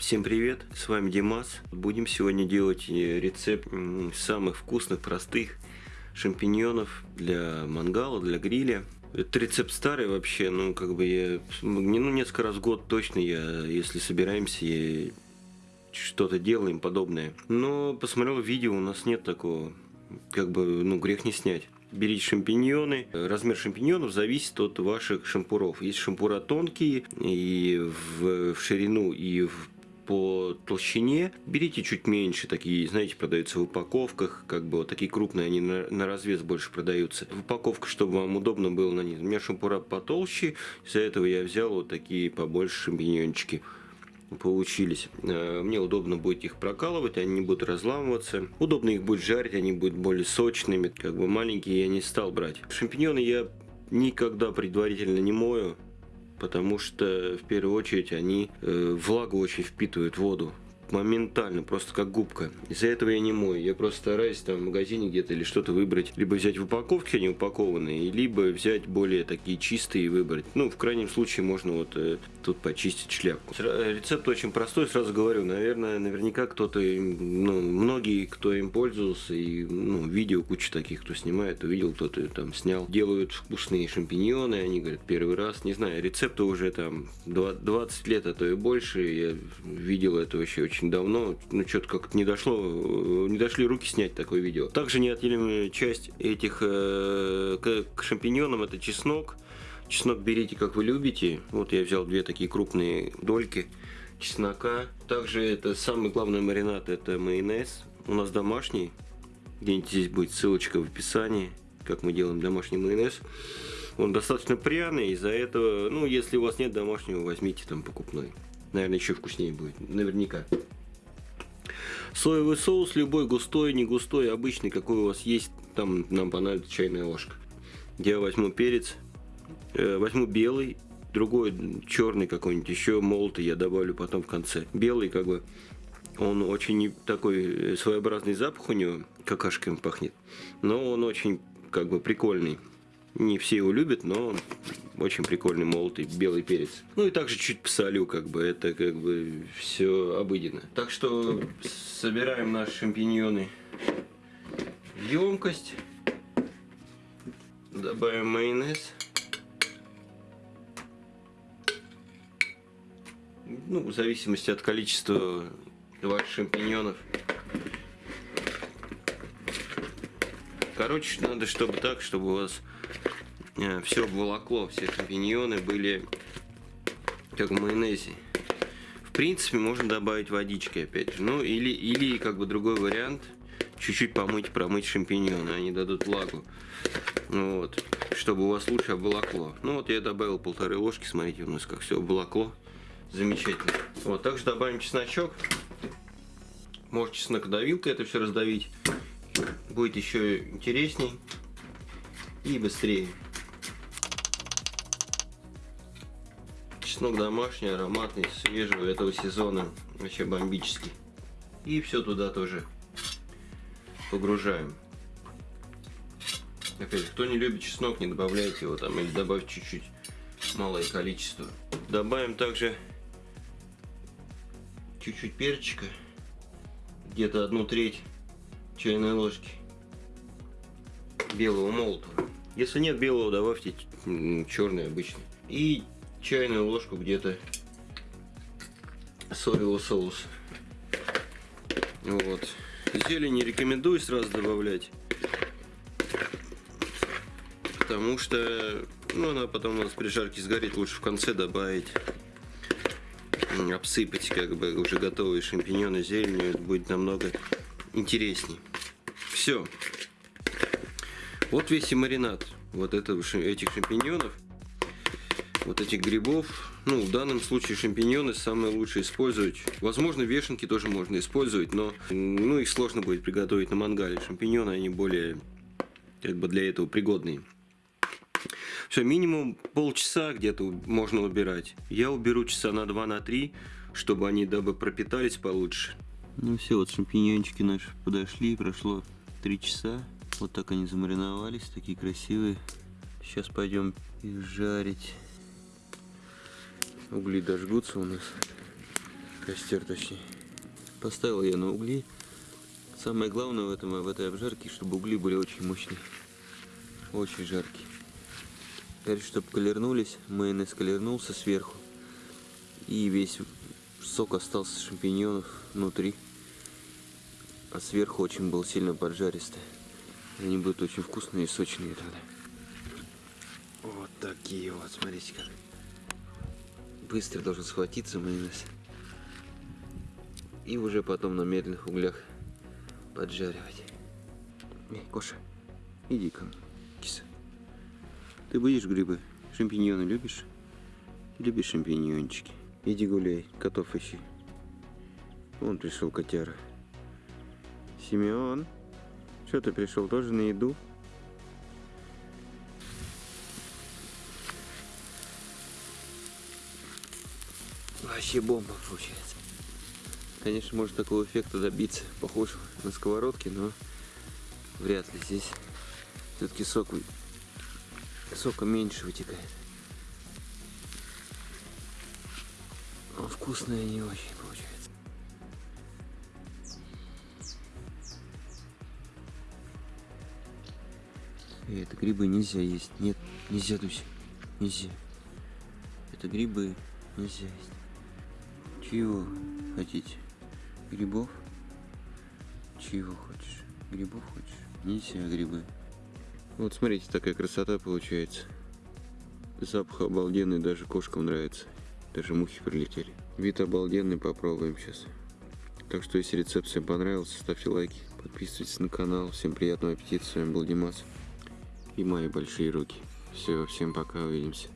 Всем привет, с вами Димас. Будем сегодня делать э, рецепт самых вкусных, простых шампиньонов для мангала, для гриля. Это рецепт старый вообще, ну как бы я, ну несколько раз в год точно я, если собираемся, я что-то делаем подобное. Но посмотрел видео, у нас нет такого, как бы, ну грех не снять берите шампиньоны. Размер шампиньонов зависит от ваших шампуров. Есть шампура тонкие и в, в ширину, и в по толщине. Берите чуть меньше, такие, знаете, продаются в упаковках, как бы вот такие крупные, они на, на развес больше продаются. В упаковка, чтобы вам удобно было на них. У меня шампура потолще, из-за этого я взял вот такие побольше шампиньончики получились. Э, мне удобно будет их прокалывать, они не будут разламываться. Удобно их будет жарить, они будут более сочными. Как бы маленькие я не стал брать. Шампиньоны я никогда предварительно не мою, потому что в первую очередь они э, влагу очень впитывают воду моментально, просто как губка. Из-за этого я не мой. Я просто стараюсь там в магазине где-то или что-то выбрать. Либо взять в упаковке, они упакованные, либо взять более такие чистые и выбрать. Ну, в крайнем случае, можно вот э, тут почистить шляпку. Рецепт очень простой, сразу говорю. Наверное, наверняка кто-то, ну, многие, кто им пользовался, и ну, видео куча таких, кто снимает, увидел, кто-то там снял. Делают вкусные шампиньоны, они говорят, первый раз. Не знаю, рецепты уже там 20 лет, а то и больше. Я видел это вообще очень давно, ну что-то как-то не дошло, не дошли руки снять такое видео. Также неотъемлемая часть этих э, к, к шампиньонам это чеснок. Чеснок берите как вы любите. Вот я взял две такие крупные дольки чеснока. Также это самый главный маринад, это майонез. У нас домашний. Где-нибудь здесь будет ссылочка в описании, как мы делаем домашний майонез. Он достаточно пряный, из-за этого, ну, если у вас нет домашнего, возьмите там покупной. Наверное, еще вкуснее будет, наверняка. Соевый соус любой, густой, не густой, обычный, какой у вас есть, там нам понадобится чайная ложка. Я возьму перец, э, возьму белый, другой черный какой-нибудь, еще молотый я добавлю потом в конце. Белый как бы, он очень такой своеобразный запах у него, какашками пахнет, но он очень как бы прикольный. Не все его любят, но очень прикольный молотый белый перец. Ну и также чуть посолю, как бы это как бы все обыденно. Так что собираем наши шампиньоны в емкость. Добавим майонез. Ну, в зависимости от количества ваших шампиньонов. Короче, надо, чтобы так, чтобы у вас э, все волокло, все шампиньоны были как в майонезе. В принципе, можно добавить водички опять же. Ну, или, или как бы другой вариант, чуть-чуть помыть, промыть шампиньоны, они дадут влагу. Ну вот, чтобы у вас лучше обволокло. Ну вот я добавил полторы ложки, смотрите, у нас как все обволокло. Замечательно. Вот, также добавим чесночок. Может чеснокодавилкой это все раздавить будет еще интересней и быстрее. Чеснок домашний, ароматный, свежего этого сезона, вообще бомбический. И все туда тоже погружаем. Опять, кто не любит чеснок, не добавляйте его там или добавьте чуть-чуть малое количество. Добавим также чуть-чуть перчика, где-то одну треть чайной ложки белого молотого. Если нет белого, добавьте черный обычный. И чайную ложку где-то соевого соуса. Вот. Зелень не рекомендую сразу добавлять. Потому что ну, она потом у нас при жарке сгорит. Лучше в конце добавить. Обсыпать как бы уже готовые шампиньоны зеленью. Это будет намного интересней. Все. Вот весь и маринад вот этого, этих шампиньонов, вот этих грибов. Ну, в данном случае шампиньоны самое лучшее использовать. Возможно, вешенки тоже можно использовать, но ну, их сложно будет приготовить на мангале. Шампиньоны, они более как бы для этого пригодные. Все, минимум полчаса где-то можно убирать. Я уберу часа на 2 на 3, чтобы они дабы пропитались получше. Ну все, вот шампиньончики наши подошли, прошло 3 часа. Вот так они замариновались, такие красивые. Сейчас пойдем их жарить. Угли дожгутся у нас. Костер точнее. Поставил я на угли. Самое главное в, этом, в этой обжарке, чтобы угли были очень мощные. Очень жаркие. Теперь, чтобы колернулись, майонез колернулся сверху. И весь сок остался шампиньонов внутри. А сверху очень был сильно поджаристый. Они будут очень вкусные и сочные тогда. Вот такие вот, смотрите как. Быстро должен схватиться майонез. И уже потом на медленных углях поджаривать. Эй, Коша, иди ко мне, киса. Ты будешь грибы? Шампиньоны любишь? Любишь шампиньончики? Иди гуляй, котов ищи. Вон пришел котяра. Семен, что ты пришел тоже на еду? Вообще бомба получается. Конечно, можно такого эффекта добиться, похож на сковородки, но вряд ли здесь все-таки сок сока меньше вытекает. Но вкусные не очень получается. Эй, это грибы нельзя есть. Нет, нельзя, Дуся. Нельзя. Это грибы нельзя есть. Чего хотите? Грибов? Чего хочешь? Грибов хочешь? Нельзя грибы. Вот смотрите, такая красота получается. Запах обалденный, даже кошкам нравится. Даже мухи прилетели. Вид обалденный, попробуем сейчас. Так что, если рецепт всем понравился, ставьте лайки, подписывайтесь на канал. Всем приятного аппетита. С вами был Димас и мои большие руки. Все, всем пока, увидимся.